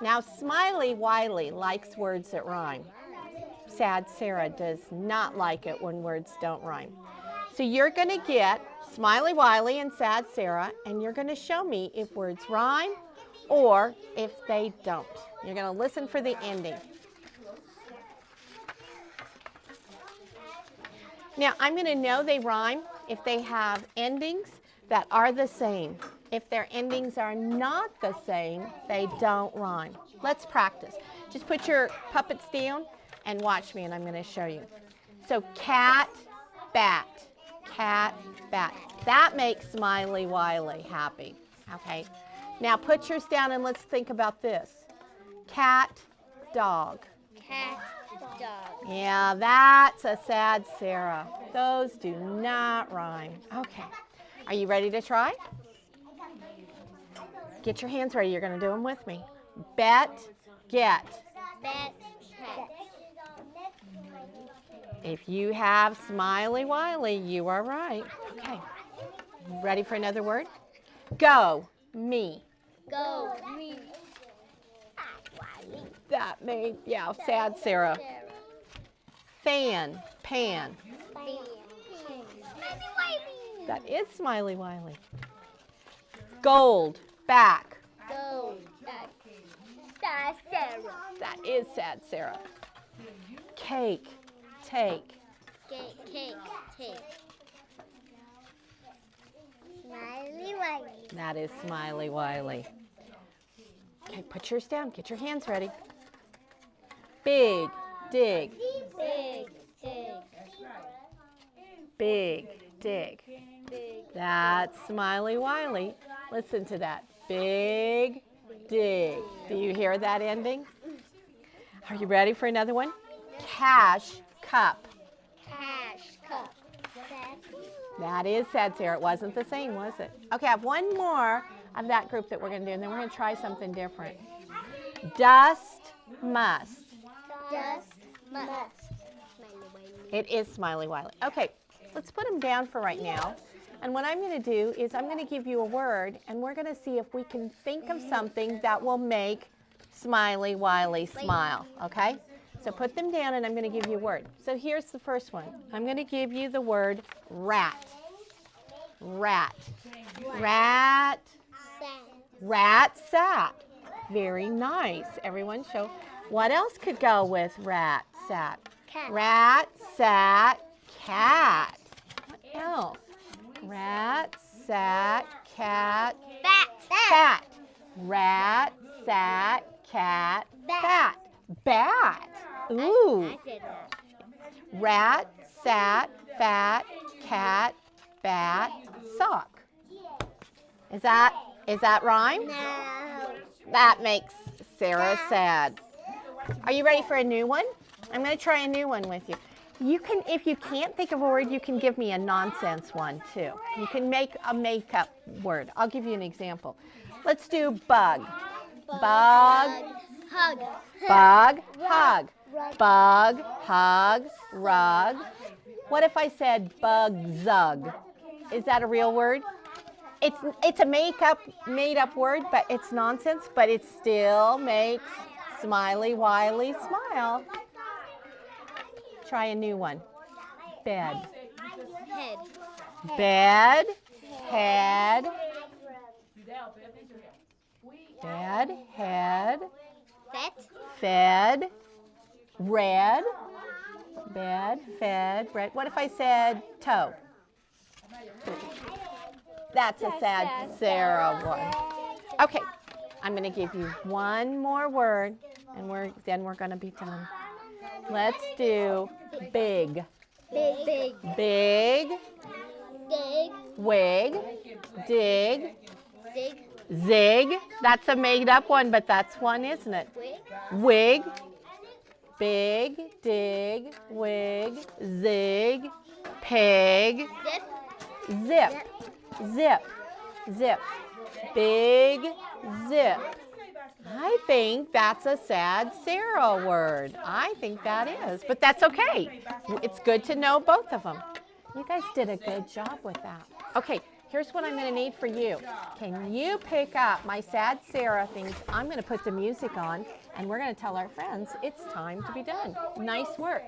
Now, Smiley Wiley likes words that rhyme. Sad Sarah does not like it when words don't rhyme. So you're going to get Smiley Wiley and Sad Sarah, and you're going to show me if words rhyme or if they don't. You're going to listen for the ending. Now, I'm going to know they rhyme if they have endings that are the same. If their endings are not the same, they don't rhyme. Let's practice. Just put your puppets down and watch me, and I'm going to show you. So, cat, bat, cat, bat. That makes Smiley Wiley happy. Okay. Now, put yours down and let's think about this. Cat, dog. Cat, dog. Yeah, that's a sad Sarah. Those do not rhyme. Okay. Are you ready to try? Get your hands ready. You're going to do them with me. Bet, get. Bet, cat. If you have Smiley Wiley, you are right. Okay. Ready for another word? Go, me. Go, me. That made, yeah, sad Sarah. Fan, pan. That is Smiley Wiley. Gold, back. Go, back. Sad Sarah. That is sad Sarah. Cake, take. Cake, cake, cake. Smiley Wiley. That is Smiley Wiley. Okay, put yours down. Get your hands ready. Big, dig, Big, big, big, dig. big. That's Smiley Wiley. Listen to that. Big, dig. Do you hear that ending? Are you ready for another one? Cash, cup. Cash cup. That is sad, Sarah. It wasn't the same, was it? Okay, I have one more of that group that we're going to do, and then we're going to try something different. Dust, must. Dust must. It is Smiley Wiley. Okay, let's put them down for right now. And what I'm going to do is I'm going to give you a word, and we're going to see if we can think of something that will make Smiley Wiley smile, okay? So put them down, and I'm going to give you a word. So here's the first one. I'm going to give you the word rat. Rat. Rat. Rat sat. Very nice. Everyone show. What else could go with rat sat? Cat. Rat sat cat. What else? Rat sat cat Bat. cat. Rat sat cat Bat. bat. Bat. Ooh. Rat sat fat cat bat sock. Is that is that rhyme? No. That makes Sarah sad. Are you ready for a new one? I'm going to try a new one with you. You can, if you can't think of a word, you can give me a nonsense one too. You can make a makeup word. I'll give you an example. Let's do bug. Bug, Hug. bug, hug. Bug, hug, rug. What if I said bug zug? Is that a real word? It's it's a make up made up word, but it's nonsense, but it still makes Smiley Wiley smile. Try a new one. Bed. Head. Bed, head. Bed, head, Fet. fed, red. Bed, fed, red. What if I said toe? That's a sad Sarah one. Okay, I'm going to give you one more word, and we're then we're going to be done. Let's do big, Big. Big. big, Big. wig, dig, Zig. zig. That's a made-up one, but that's one, isn't it? Wig. Wig, big, dig, wig, zig, pig, Zip. zip, zip, zip, big, zip. I think that's a sad Sarah word. I think that is, but that's okay. It's good to know both of them. You guys did a good job with that. Okay, Here's what I'm going to need for you. Can you pick up my sad Sarah things? I'm going to put the music on and we're going to tell our friends it's time to be done. Nice work.